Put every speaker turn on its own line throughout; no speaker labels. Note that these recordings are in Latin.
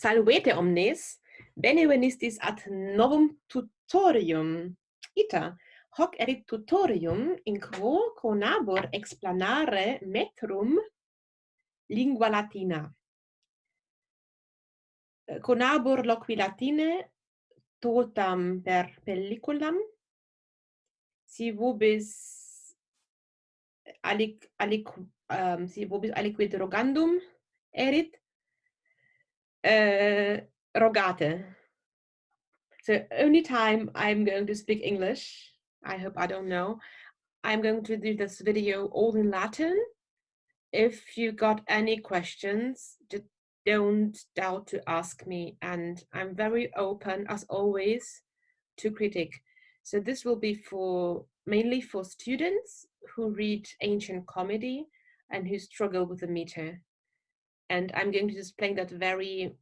Salvete omnes, bene venistis ad novum tutorium. Ita, hoc erit tutorium in quo conabor explanare metrum lingua latina. Conabor loqui latine totam per pelliculam, si vobis alic, alic, um, si vobis aliquid rogandum erit, uh, rogate. So only time i'm going to speak english i hope i don't know i'm going to do this video all in latin. If you got any questions just don't doubt to ask me and i'm very open as always to critic so this will be for mainly for students who read ancient comedy and who struggle with the meter and i'm going to explain that very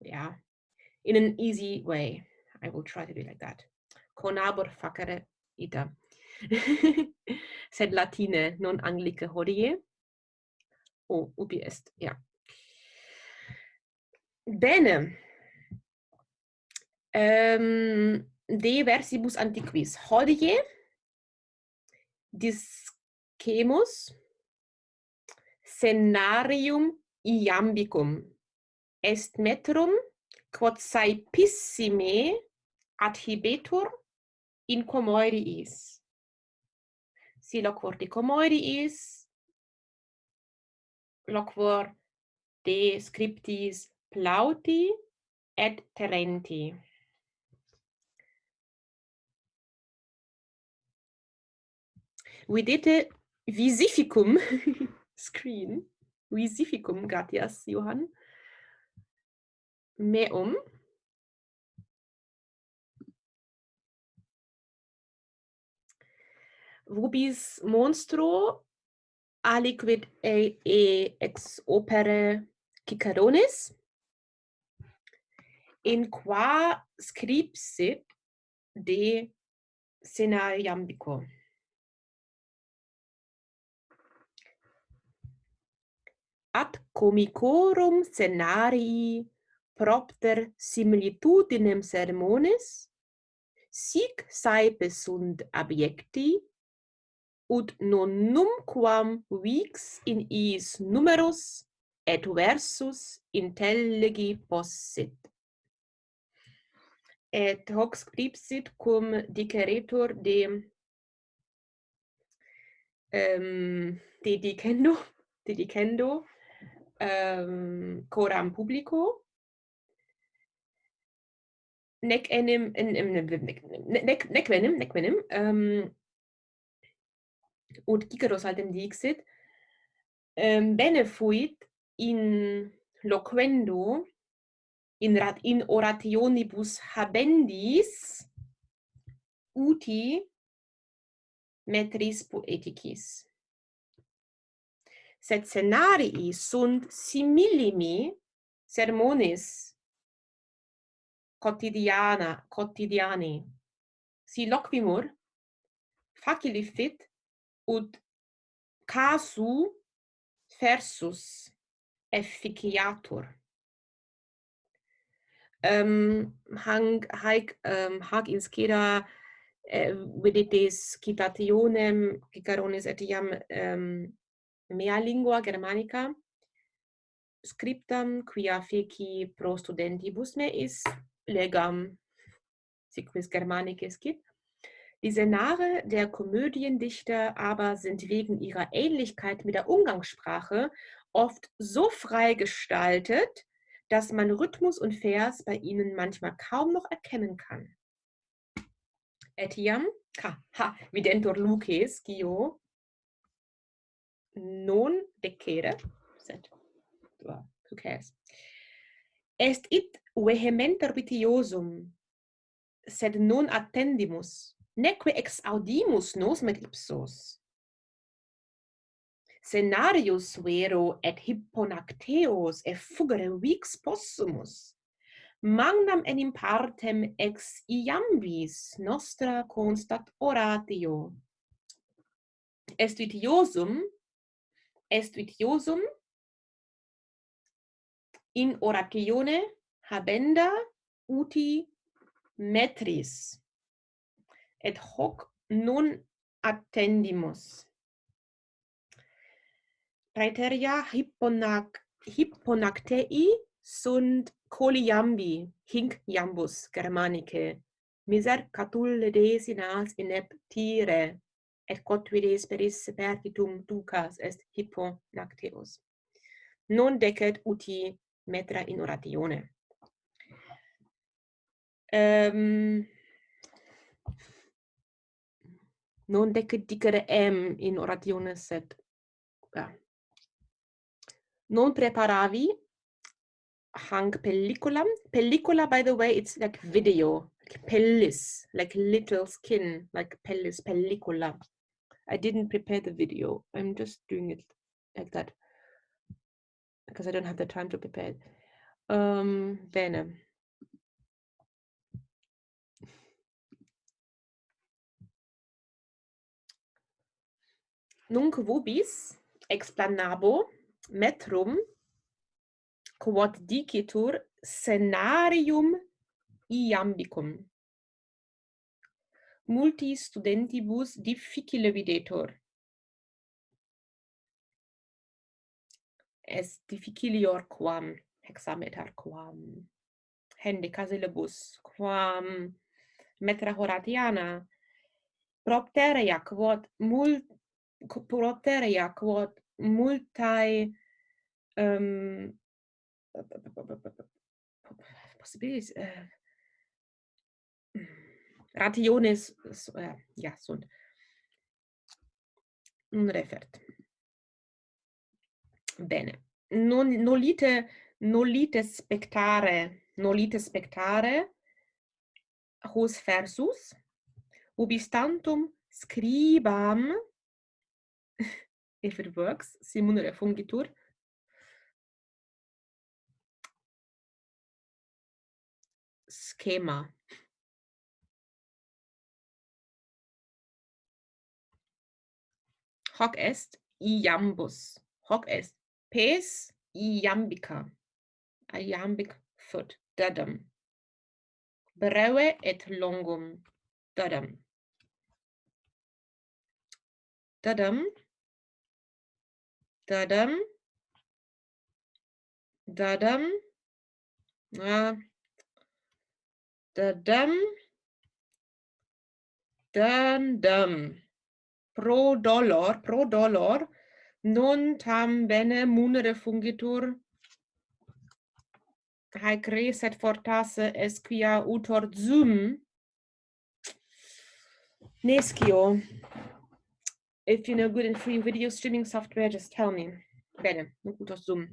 yeah in an easy way. I will try to do like that. Conabor facere ita. Sed latine non anglice hodie. Oh ubi est ja bene. Ähm de versibus antiquis. Hodie. Discemus scenarium iambicum est metrum quod saepissime adhibetur in comoeriis si loquor de comoeriis loquor de scriptis plauti et terenti. vidite visificum screen. Visificum, gratias, Johann. Meum. Vobis monstro aliquid e, e ex opere Ciceronis in qua scripsit de scenariambico. ad comicorum scenarii propter similitudinem sermones, sic saepe sunt abiecti, ut non numquam vix in is numerus et versus intelligi possit. Et hoc scripsit cum diceretur de um, de dicendo, de dicendo, um, coram publico, nec enim, in, in, nec, nec, nec venim, nec venim, ähm, ut ciceros altem dixit, ähm, bene fuit in loquendo, in, rat, in orationibus habendis, uti metris poeticis sed scenarii sunt similimi sermonis quotidiana, quotidiani. Si loquimur, facili fit, ut casu versus efficiatur. Um, hang, haec, um, hac inscira eh, viditis citationem, cicaronis etiam um, mea lingua germanica scriptam quia feci pro studentibus meis legam siquis germanicis cit Die Senare der Komödiendichter aber sind wegen ihrer Ähnlichkeit mit der Umgangssprache oft so frei gestaltet, dass man Rhythmus und Vers bei ihnen manchmal kaum noch erkennen kann. Etiam, ha, ha, videntur luces, gio, non decere, sed tua who cares? Est it vehementer vitiosum, sed non attendimus, neque exaudimus nos med ipsos. Scenarius vero et hipponacteos e fugere vix possumus, magnam enim partem ex iambis nostra constat oratio. Est vitiosum, est vitiosum in oratione habenda uti metris et hoc non attendimus. Praeteria hipponac hipponactei sunt coliambi hinc iambus germanice miser catulle desinas ineptire et quod vide speris pertitum ducas est hippo nacteus. Non decet uti metra in oratione. Um, ehm, non decet dicere em in oratione, sed Ja. non preparavi hanc pellicula. Pellicula, by the way, it's like video, like pellis, like little skin, like pellis, pellicula. I didn't prepare the video. I'm just doing it like that because I don't have the time to prepare it. Um, bene. Nunc vobis explanabo metrum quod dicitur scenarium iambicum multi studentibus difficile videtur. Est difficilior quam hexameter quam hende syllabus quam metra horatiana propter quod mult propter quod multae um possibilis uh, eh, rationes äh, ja sunt. Un refert. Bene. Non nolite nolite spectare nolite spectare hos versus ubi stantum scribam if it works simulare fungitur schema. Hoc est iambus. Hoc est pes iambica. Iambic foot. Dadam. Breve et longum. Dadam. Dadam. Dadam. Dadam. Ah, Dadam. Dandam. pro dolor, pro dolor, non tam bene munere fungitur, haec reset fortasse es quia utor zoom, Nescio, if you know good and free video streaming software, just tell me. Bene, utor Zoom.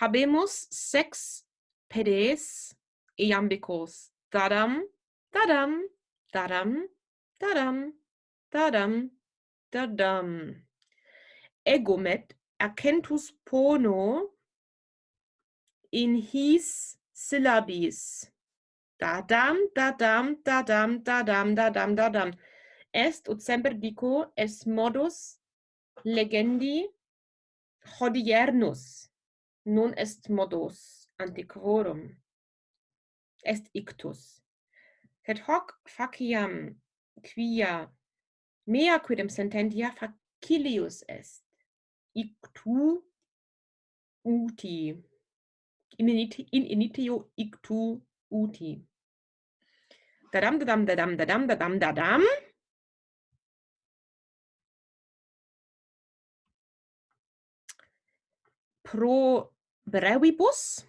Habemus sex pedes iambicos. Dadam, dadam, dadam, Tadam, tadam, tadam. Egomet accentus pono in his syllabis. Dadam, dadam, dadam, dadam, dadam, dadam. Est ut semper dico es modus legendi hodiernus. Non est modus antiquorum. Est ictus. Et hoc faciam quia mea quidem sententia facilius est? Ictu uti in initio, in initio ictu uti. Dadam dadam dadam dadam dadam dadam. Pro brevibus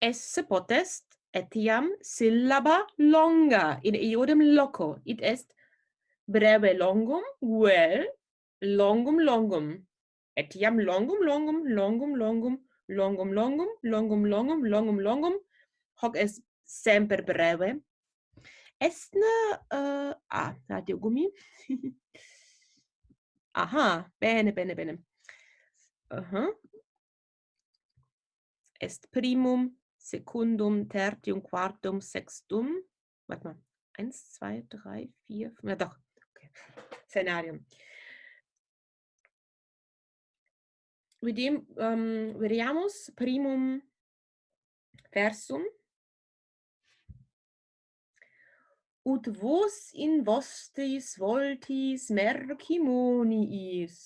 esse potest etiam syllaba longa in iodem loco. It est breve longum, vel longum longum. Etiam longum longum, longum longum, longum longum, longum longum, longum longum. Hoc est semper breve. Estne uh, ah, radio gummi. Aha, bene, bene, bene. Aha. Uh -huh. Est primum secundum, tertium, quartum, sextum. Warte mal. Eins, zwei, drei, vier, fünf. Ja, doch. Okay. Szenarium. Videm, um, veriamus primum versum. ut vos in vostis voltis mercimoniis.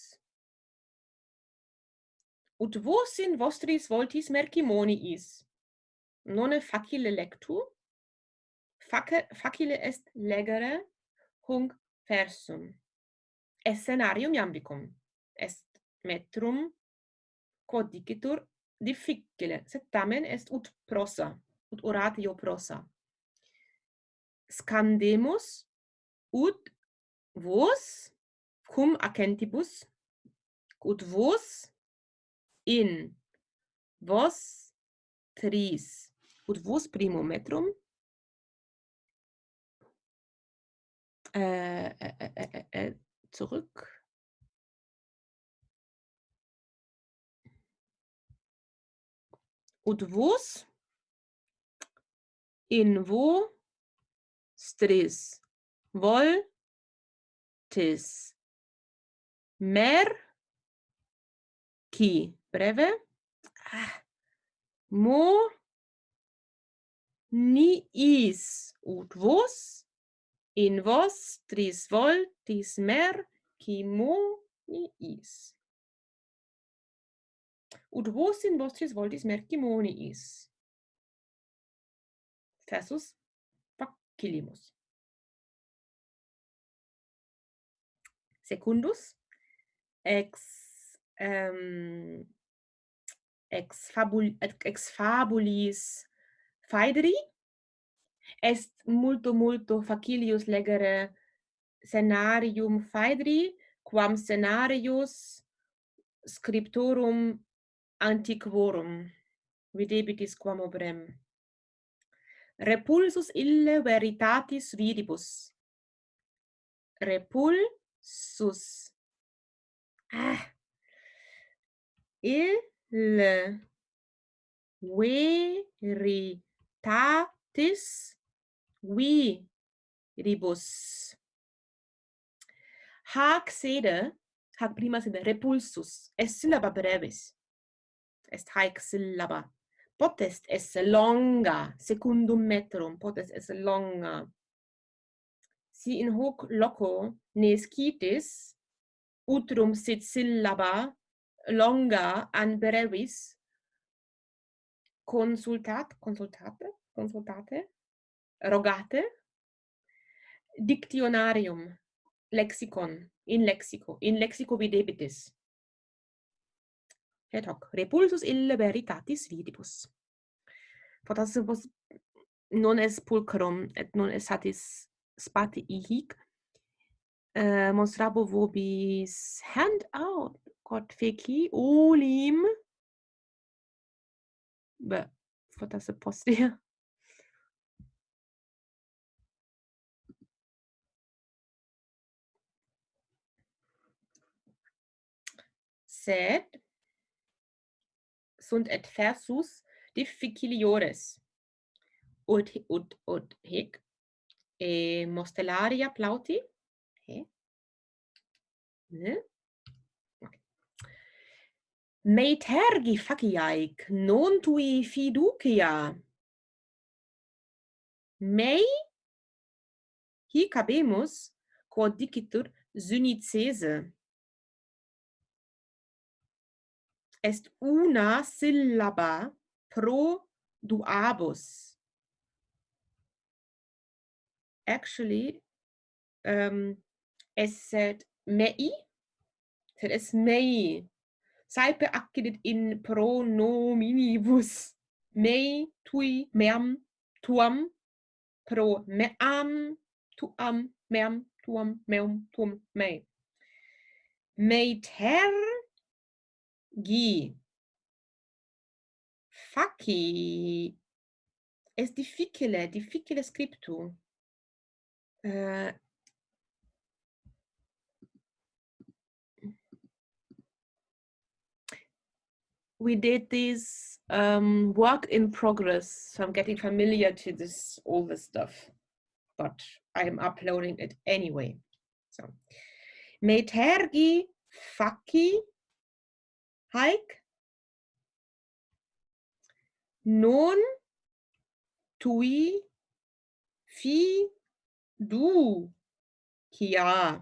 Ut vos in vostris voltis mercimoniis nonne facile lectu, fac facile est legere hunc versum. Escenarium scenarium iambicum, est metrum quod dicitur difficile, sed tamen est ut prosa, ut oratio prosa. Scandemus ut vos cum accentibus ut vos in vos tris под vos primometrum? Äh äh äh, äh, äh, äh, zurück. Und vos in wo? Stres voltes. Mer. Ki. Breve. Ah. Mo. ni is ut vos in vos tris vol tis mer qui mo ni is. Ut vos in vos tris vol tis mer qui ni is. Thesus facilimus. Secundus ex um, ex fabul ex fabulis Faidri est multo multo facilius legere scenarium Faidri quam scenarius scriptorum antiquorum. Videbitis quam obrem. Repulsus ille veritatis vidibus. Repulsus. Ah! Il veri tatis vi ribus. Hac sede, hac prima sede repulsus, est syllaba brevis. Est haec syllaba. Potest esse longa, secundum metrum, potest esse longa. Si in hoc loco ne scitis, utrum sit syllaba longa an brevis, consultat, consultate, consultate, rogate, dictionarium, lexicon, in lexico, in lexico videbitis. Et hoc, repulsus ille veritatis vidibus. Potas vos non es pulcrum, et non es satis spati ihic, eh, uh, monstrabo vobis hand out, quod feci, olim, Beh, potesse postire. Sed sunt et versus difficiliores. Ut ut ut hic e mostellaria plauti. He. Ne? me tergi faciaic, non tui fiducia. Mei, hic habemus, quod dicitur, synicese. Est una syllaba pro duabus. Actually, um, esset mei, sed es mei, saepe accidit in pronominibus mei, tui, meam, tuam, pro meam, tuam, meam, tuam, meum, tuum, mei. mei ter gi faci es difficile, difficile scriptu. Uh, we did this um, work in progress. So I'm getting familiar to this, all this stuff, but I'm uploading it anyway. So, metergi faki hike non tui fi du kia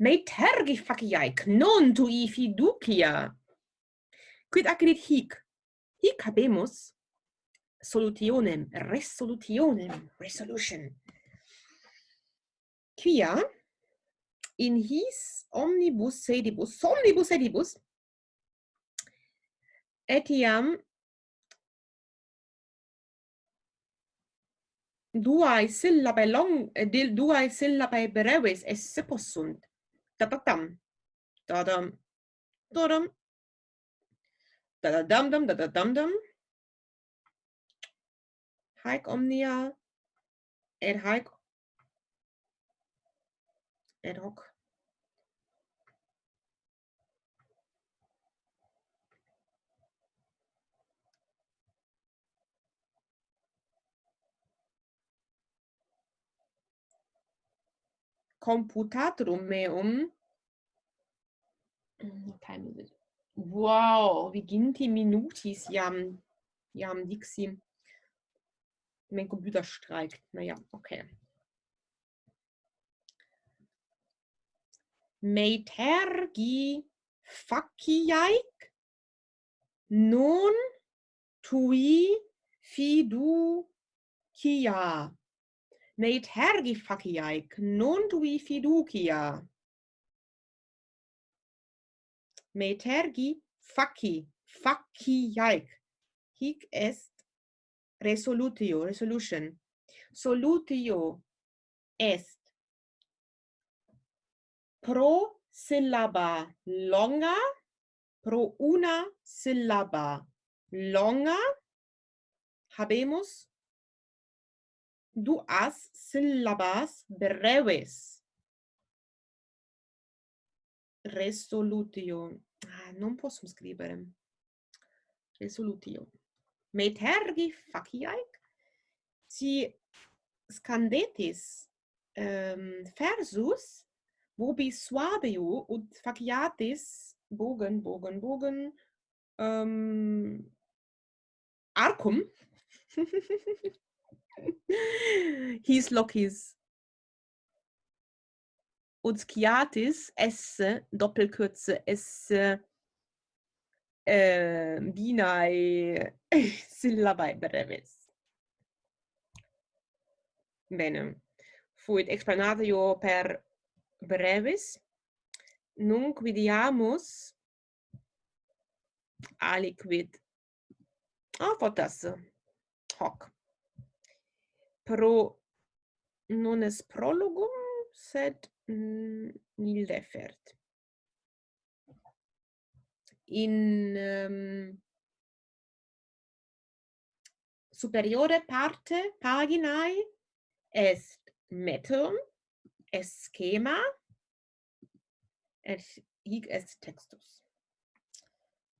metergi faki hike non tui fi du kia Quid acrit hic? Hic habemus solutionem, resolutionem, resolution. Quia? In his omnibus sedibus, omnibus sedibus, etiam duae syllabae long dil duae syllabae breves esse possunt. Tatatam tadam tadam Dadadamdam, dadadamdam. Hike omnia. Ad hike. Ad hoc. computatorum meum. Time is it? Wow, wie ginti minutis jam jam dixi. Mein Computer streikt. Naja, okay. Meitergi faciaic non tui fidu kia. Meitergi faciaic non tui fiducia metergi faci, faci jaik. Hic est resolutio, resolution. Solutio est pro syllaba longa, pro una syllaba longa, habemus duas syllabas breves resolutio. Ah, non posso scrivere. Resolutio. Metergi faciaic? si scandetis ehm, um, versus vobi suabeo ut faciatis bogen, bogen, bogen um, arcum his locis Uzkiatis esse Doppelkürze esse äh, binae syllabae brevis. Bene. Fuit explanatio per brevis. Nunc vidiamus aliquid ah, fotas hoc pro non es prologum sed Mm, Nildefert. In um, superiore parte paginae est metum, est schema, et hic est textus.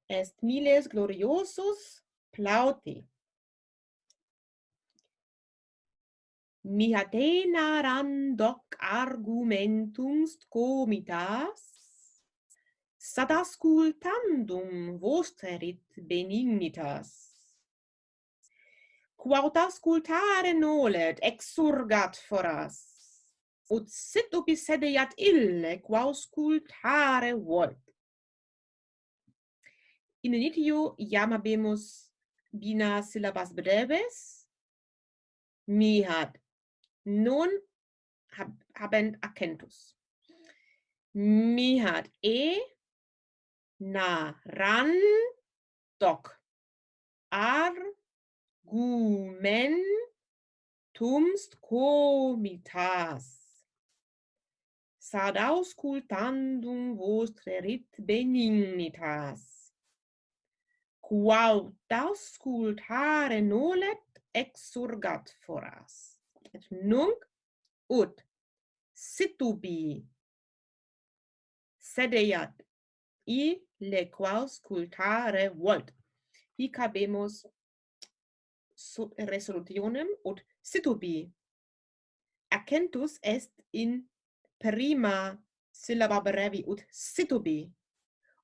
Est miles gloriosus plauti mihatena randoc argumentum comitas sad ascultandum vosterit benignitas. Quod ascultare nolet exurgat foras ut sit ubi sedeat ille qua auscultare volt. In initio iam habemus bina syllabas breves. Mihat nun hab, habent accentus. Mi hat e na ran doc. Argumentumst comitas. Sad auscultandum vostre rit benignitas. Quaud auscultare nolet exurgat foras nunc ut situbi sedeat i lequaus cultare volt. Hic habemus resolutionem ut situbi accentus est in prima syllaba brevi ut situbi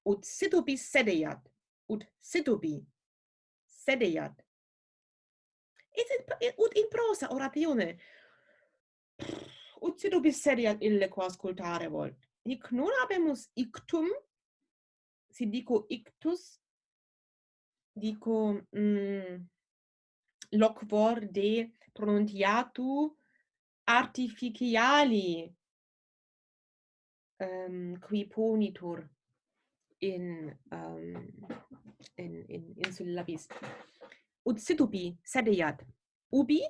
ut situbi sedeat ut situbi sedeat Ed in prosa oratione. Uzidu bisseria ille qua ascoltare vol. Hic non habemus ictum, si dico ictus, dico mm, locvor de pronuntiatu artificiali um, qui ponitur in um, in in in syllabis ut ubi, sedejat. Ubi?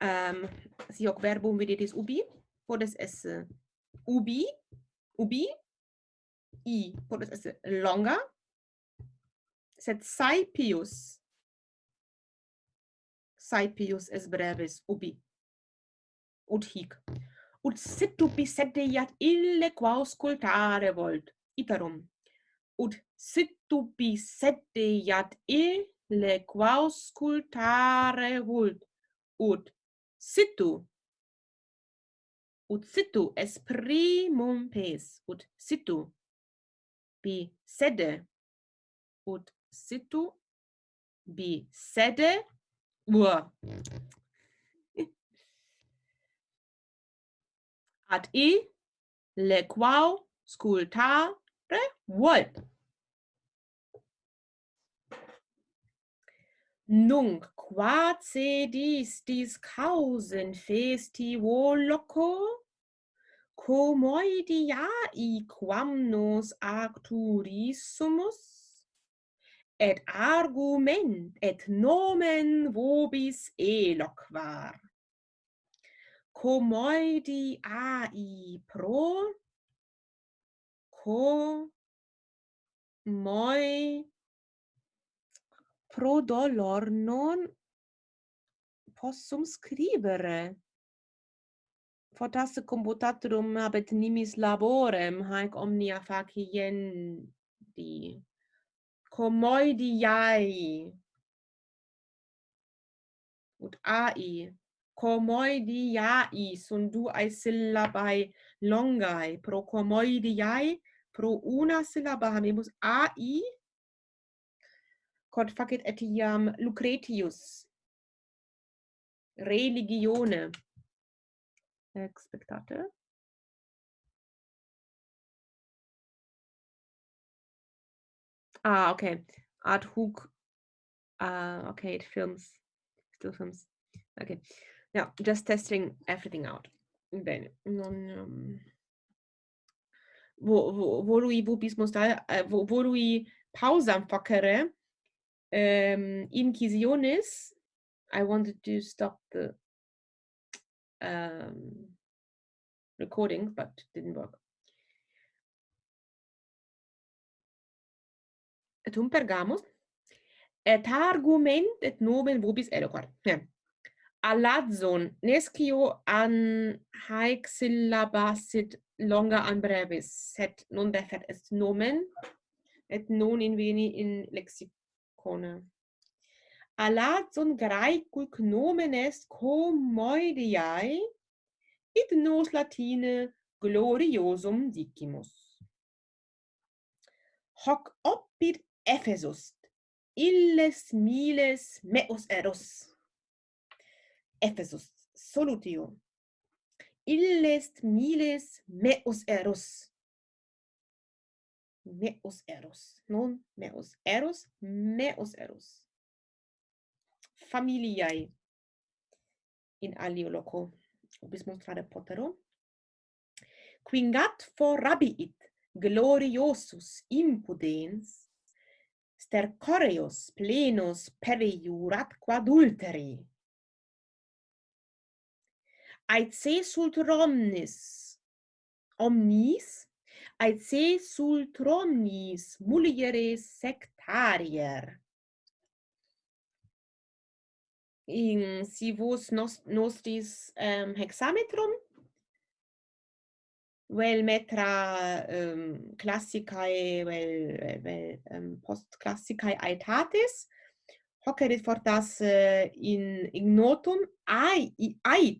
Um, si hoc verbum videtis ubi, podes esse eh, ubi, ubi, i, podes esse longa, sed saipius. Saipius es brevis ubi. Ut hic. Ut sit ubi sedeiat ille quauscultare volt. Iterum. Ut situpi sette iat e le quaus cultare vult ut. Situ ut situ es primum pes. Ut situ bi sede. Ut situ bi sede. Ua. Ad i le quau scultare volt Nunc qua cedis dis causen festi loco, Comoidiai quam nos acturissumus, et argument et nomen vobis eloquar. Comoediai pro, co, moi, pro dolor non possum scribere. fortasse computatorum habet nimis laborem haec omnia faciendi comoidiae ut ai comoidiae sunt duae syllabae longae pro comoidiae pro una syllaba habemus ai quod facit etiam Lucretius religione expectate Ah, okay. Ad hoc. Uh, okay, it films. Still films. Okay. Now, just testing everything out. Bene. Non, um, vo, vo, volui vobis mostar, uh, eh, vo, volui pausam facere, um, inquisiones, I wanted to stop the um, recording, but didn't work. Et um pergamus, et argument et nomen vobis eloquar. ja. Aladzon, nescio an haec syllabasit longa an brevis, set non defet est nomen, et non in veni in lexicon konu. graecul graicul cnomenes comoidiae id nos latine gloriosum dicimus. Hoc opit Ephesus illes miles meus eros. Ephesus solutio. Illes miles meus eros meus eros. Non meus eros, meus eros. Familiae in alio loco obis mostrare potero. Quingat forrabiit gloriosus impudens stercoreos plenos periurat quadulteri. Aet se sult omnis omnis aitse sultronis mulieres sectarier. In si vos nos, nostris ehm, um, hexametrum, vel metra um, classicae, vel, vel ehm, um, post classicae aetatis, hoc erit fortas uh, in ignotum ai ai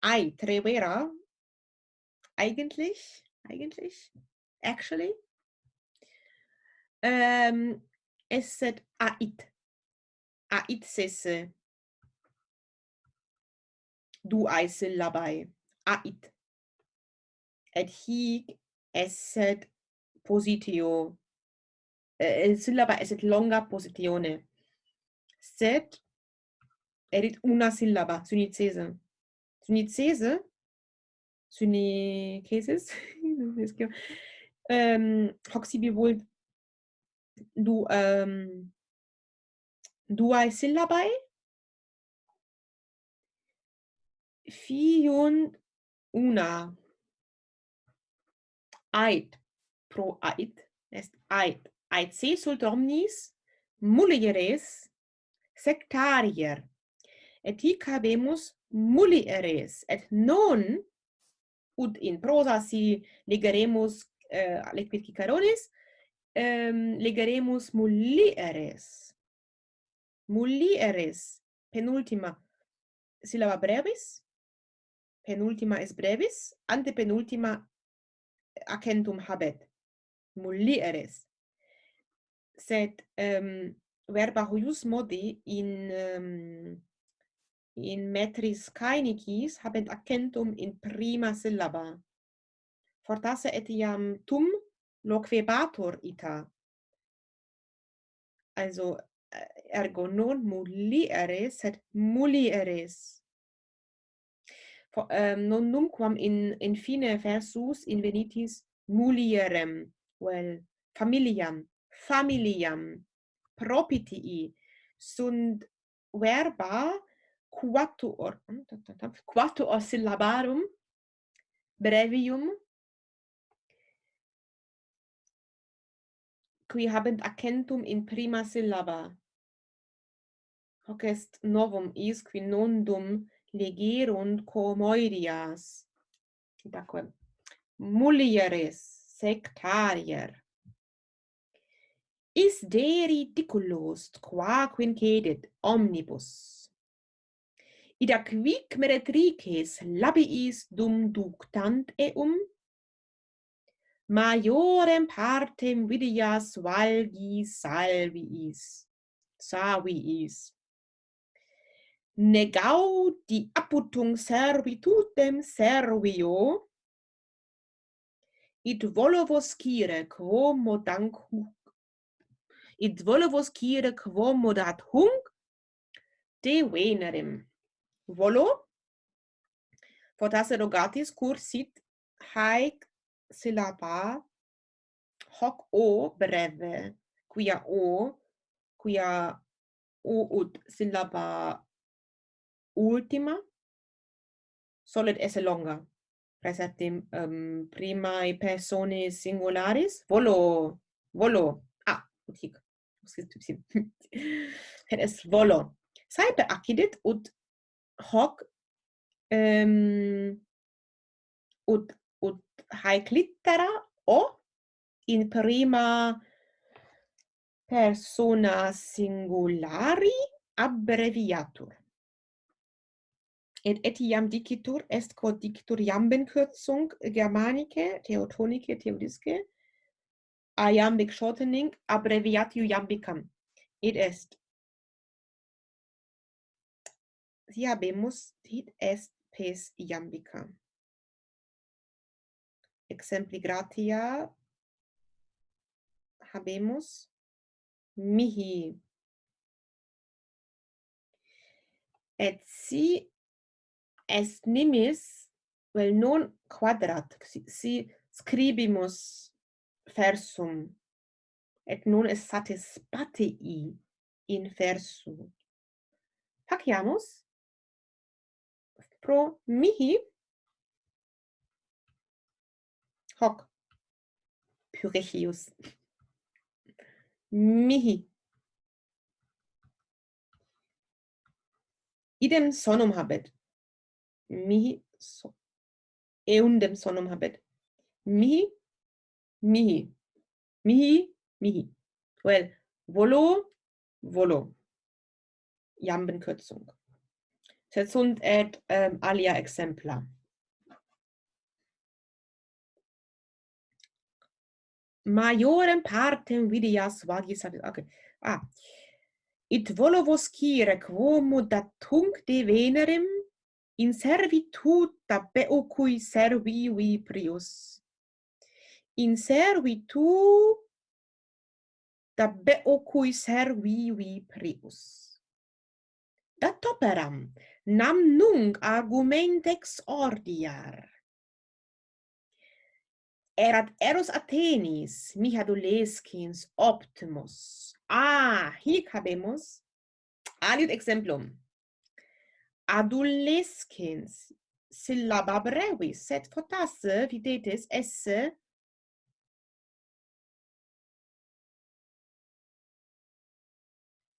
ai tre vera eigentlich eigentlich actually. Um, ähm esset ait. Ait sesse uh, du ai syllabae ait. Et hic esset positio. Uh, uh, eh, syllaba esset longa positione. Sed erit una syllaba sunicese sunicese sunicesis ähm hoc sibi bivolt du um, duae sillabae. Fiun una. Ait pro ait est ait. Ait se sult omnis mulieres sectarier et hic habemus mulieres et non ut in prosa si legeremus eh, liquid qui um, ehm, legeremus mullieres. Mullieres, penultima sillaba brevis, penultima es brevis, antepenultima accentum habet. Mullieres. Sed ehm, verba huius modi in um, in metris caenicis habent accentum in prima syllaba fortasse etiam tum loquebator ita. Also ergo non mulieres, sed mulieres For, um, ehm, non numquam in in fine versus invenitis mulierem well familiam familiam propitii sunt verba quatuor mm, quatuor syllabarum brevium qui habent accentum in prima syllaba. Hoc est novum is qui nondum legerunt comoirias. Itaque mulieres sectarier. Is de ridiculos qua quincedit omnibus. Ida quic meretrices labiis dum ductant eum, Majorem partem vidias valgis salviis, saviis. Negaudi aputum servitutem servio, id volovos cire quomo danc hunc. Id volovos cire quomo dat hunc, de venerem. Volo, potasse rogatis cursit haec syllaba hoc o breve, quia o, quia o ut syllaba ultima solet esse longa. Preceptim um, ehm, primae personae singularis volo, volo, ah, ut hic. Et es volo. Saepe accidit ut hoc um, ut haec littera O in prima persona singulari abbreviatur. Et etiam dicitur est quod dicitur iamben kürzung germanice, teotonice, teodisce, iambic shortening abbreviatio iambicam. Id est. Si habemus, dit est pes iambicam exempli gratia habemus. Mihi. Et si est nimis vel non quadrat si, si scribimus versum et non est satisfatii in versu. Faciamus. Pro mihi hoc puricius mihi idem sonum habet mihi so eundem sonum habet mihi, mihi, mihi, mihi. Well, volo, volo. Jambenkürzung. Sed sunt et um, alia exempla. Majorem partem vidias vagis ad... Okay. Ah. It volovos cire quomo datunc de venerem in servituta beocui servi vi prius. In servitu da beocui servi vi prius. Dat operam nam nunc argumentex ordiar erat eros Athenis, Atenis, Mihadoleskins, Optimus. Ah, hic habemus aliud exemplum. Adolescens syllaba brevis, sed fortasse, videtes, esse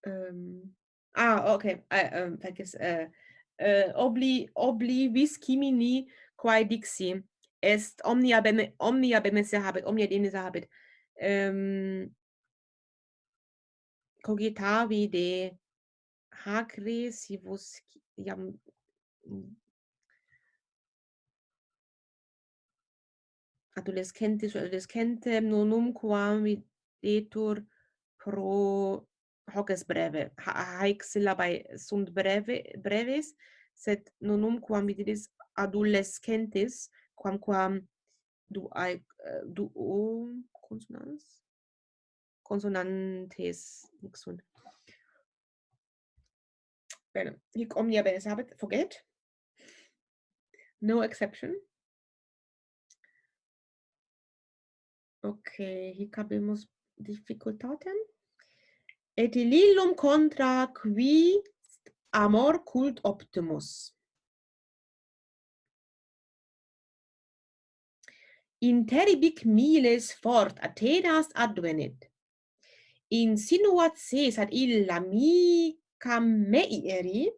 um, ah, ok, uh, um, percis, uh, eh, uh, eh, obli, obli vis quimini quae dixi est omnia bene omnia benesse habet omnia demnisse habet ehm, um, cogitavi de hacre si vos iam adolescentis adolescentem nonum quam videtur pro hoc est breve. Haec syllabae sunt breve breves sed nonum quam videtis adolescentis quamquam ai äh, du o consonans? Consonantes nixun bene hic omnia bene sabet forget no exception. Okay hic habemus difficultatem. Et illum contra qui amor cult optimus. interibic miles fort Athenas advenit. Insinuat ad illa mica meieri,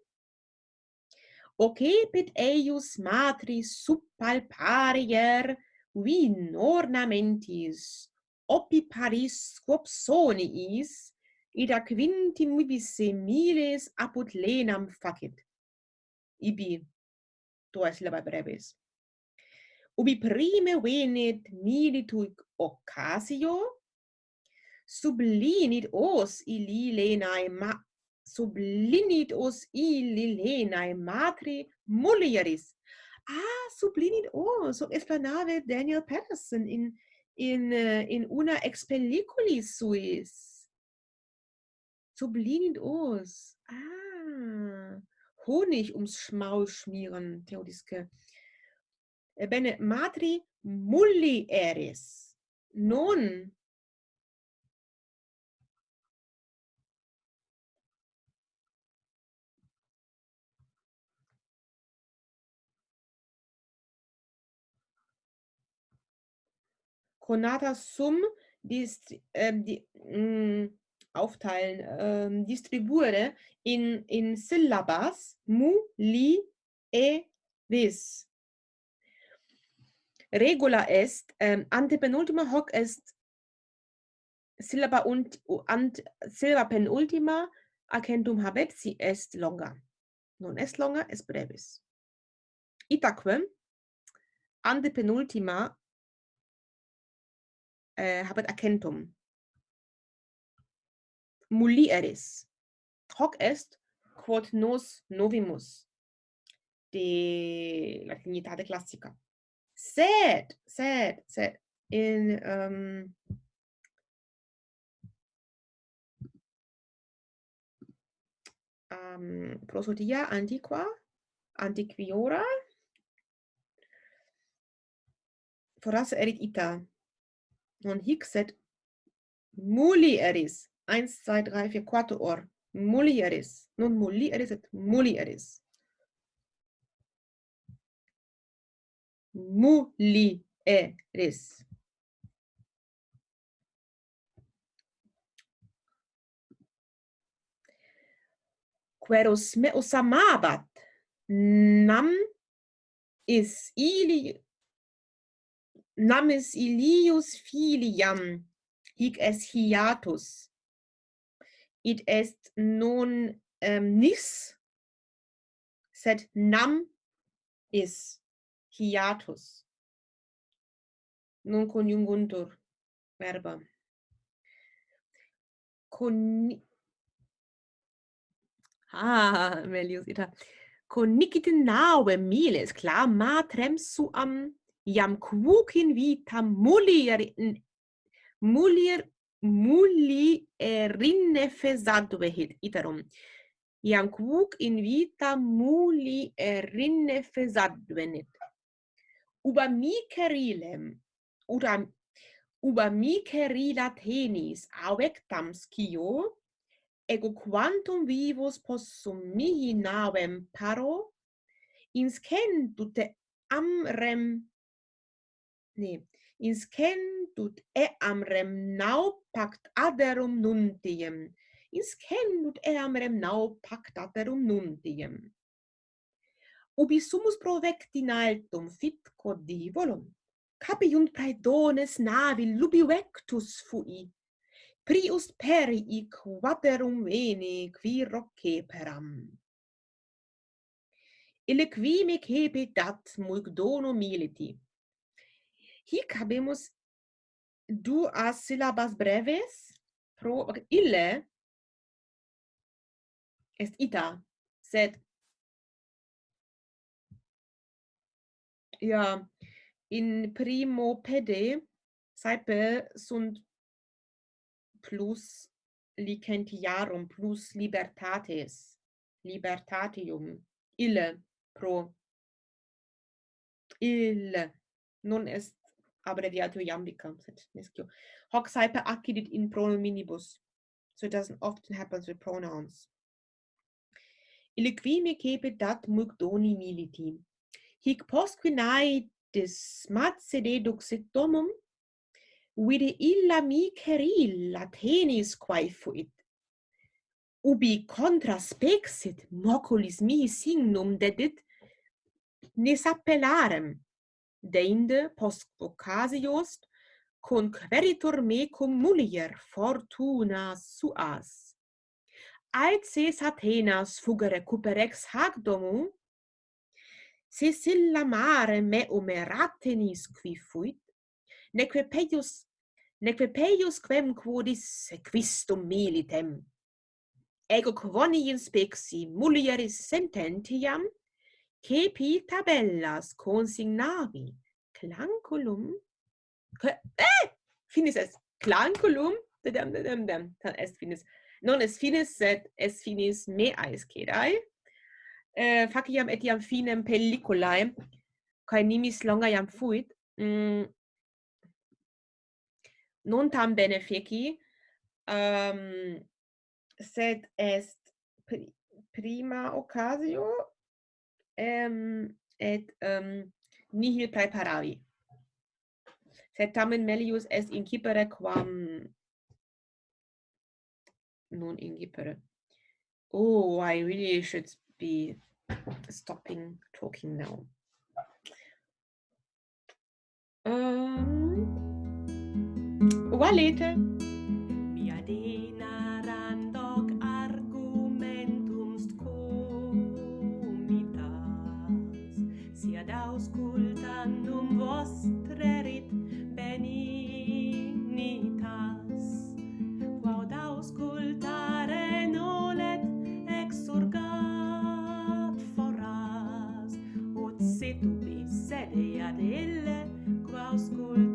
ocepit eius matris suppalparier vin ornamentis, opiparis paris quopsoniis, ida quintim vivisse miles apud lenam facit. Ibi, duas syllabae brevis. Ubi prime venit milituic occasio sublinit os illi lenae ma sublinit os illi lenae matri mulieris. Ah sublinit os so explanave daniel patterson in in uh, in una ex pelliculis suis. Sublinit os. Ah. Honig ums schmaul schmieren theodiske bene matri mulieris non conata sum dist ähm, die mh, mm, aufteilen ähm, distribuere in in syllabas mu li e vis Regula est, ähm, antepenultima hoc est syllaba und ant, syllaba penultima accentum habet si est longa. Non est longa, est brevis. Itaque antepenultima äh, habet accentum. mulieris. Hoc est quod nos novimus de latinitate classica. Sed, sed, sed in um um prosodia antiqua antiquiora foras erit ita. Non hic sed mulieris 1 2 3 4 4 or. Mulieris non mulieris et mulieris mulieris. Queros meus amabat, nam is ili, nam is ilius filiam, hic es hiatus. it est non um, nis, sed nam is hiatus. Non conjunguntur verbam con ah melius ita. Connicitin naube miles clamatrem suam iam quucin vitam mulier mulier muli erinne fesantu iterum. Iam quuc in vita muli erinne fesantu venit ubamikerilem uram ubamikerila tenis auectam scio ego quantum vivos possum mihi navem paro inscendut amrem ne inscendut amrem nau pact aderum nuntiem inscendut amrem nau pact aderum nuntiem ubi sumus provecti in altum fit codivolum, capiunt praedones navi lubi vectus fui, prius perii quaterum veni qui rocceperam. Ille qui me cepe dat mulc dono militi. Hic habemus duas syllabas breves, pro ille est ita, sed Ja, in primo pede saepe sunt plus licentiarum, plus libertates, libertatium, ille pro ille, non est abbreviatio iambica sed nescio. Hoc saepe accidit in pronominibus, so it doesn't often happen with pronouns. Ille qui me cepit dat muc doni militi hic posquinae dismatse deduxit domum, vide illa miceril Athenis quae fuit. Ubi contra spexit moculis mihi signum dedit, nis appellarem, deinde post occasios conqueritur me cum mulier fortuna suas. Aeces Athenas fuga cuperex hac domu, se silla mare me umeratenis qui fuit, neque peius, neque peius quem quodis sequistum militem. Ego quoni inspexi mulieris sententiam, cepi tabellas consignavi clanculum, que, eh, finis est clanculum, dem dem dem. Tal est finis, non est finis, sed est finis me aescedae, eh, faciam etiam finem pelliculae, cae nimis longa iam fuit, mm, non tam bene feci, um, sed est prima occasio, um, ehm, et um, nihil praeparavi. Sed tamen melius est incipere quam non incipere. Oh, I really should be stopping talking now. Um, valete.
tu dea delle qua ascolta